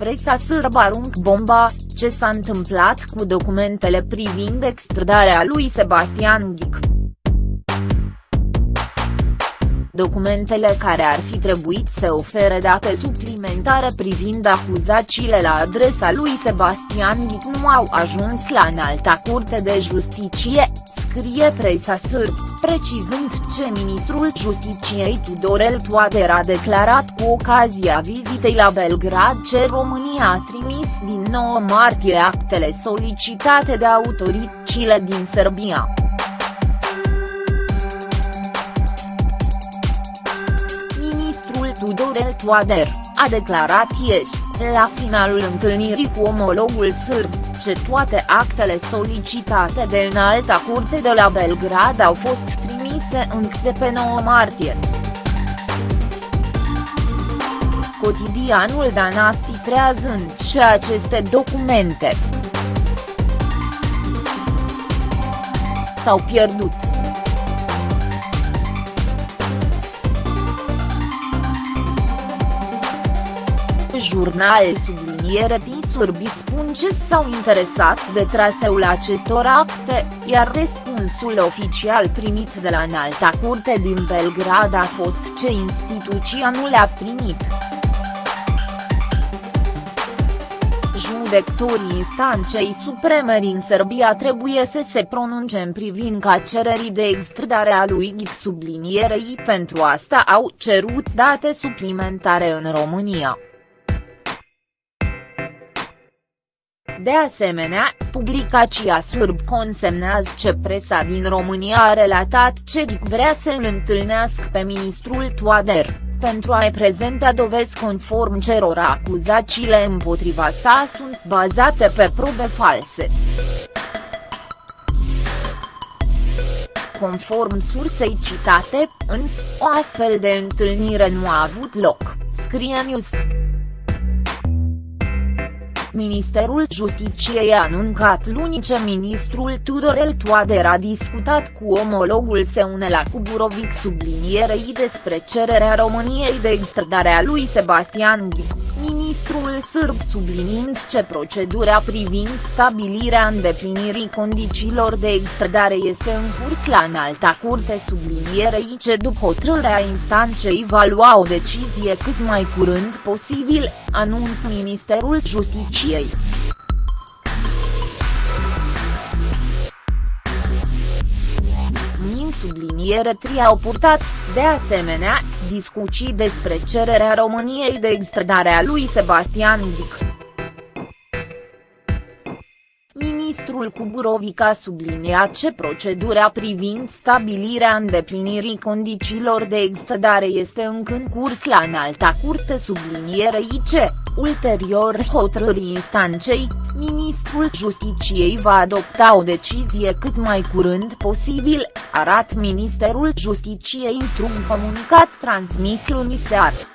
presa sârbă arunc bomba, ce s-a întâmplat cu documentele privind extradarea lui Sebastian Ghic. Documentele care ar fi trebuit să ofere date suplimentare privind acuzațiile la adresa lui Sebastian Ghic nu au ajuns la înalta curte de justiție, scrie presa sârb, precizând ce ministrul Justiciei Tudorel Toader a declarat cu ocazia vizitei la Belgrad ce România a trimis din 9 martie actele solicitate de autoritățile din Serbia. Tudorel Toader, a declarat ieri, la finalul întâlnirii cu omologul sârb, ce toate actele solicitate de înalta curte de la Belgrad au fost trimise încă de pe 9 martie. Cotidianul Danasti treazând și aceste documente s-au pierdut. Jurnal subliniere Tisurbi spun ce s-au interesat de traseul acestor acte, iar răspunsul oficial primit de la înalta curte din Belgrad a fost ce instituția nu le-a primit. Judecătorii instanței supreme din Serbia trebuie să se pronunce în privința cererii de extradare a lui Ghic sublinierei pentru asta au cerut date suplimentare în România. De asemenea, publicația surb consemnează ce presa din România a relatat ce Dic vrea să îl întâlnească pe ministrul Toader, pentru a-i prezenta dovezi conform cerora acuzațiile împotriva sa sunt bazate pe probe false. Conform sursei citate, însă, o astfel de întâlnire nu a avut loc, scrie News. Ministerul Justiciei a anuncat luni ce ministrul Tudorel Toader a discutat cu omologul Seunela Kuburovic sublinierei despre cererea României de extradare a lui Sebastian Ghic ministrul sârb subliniind ce procedura privind stabilirea îndeplinirii condițiilor de extradare este în curs la înalta curte sublinierei ce după hotărârea instanței va lua o decizie cât mai curând posibil, anunț Ministerul Justiciei. subliniere 3 au purtat, de asemenea, discuții despre cererea României de extradare a lui Sebastian Dic. Ministrul Cuburovic a subliniat ce procedura privind stabilirea îndeplinirii condițiilor de extradare este încă în curs la înalta curte sublinierei ce, ulterior hotărârii instanței, ministrul Justiciei va adopta o decizie cât mai curând posibil, arat Ministerul Justiciei într-un comunicat transmis luni seară.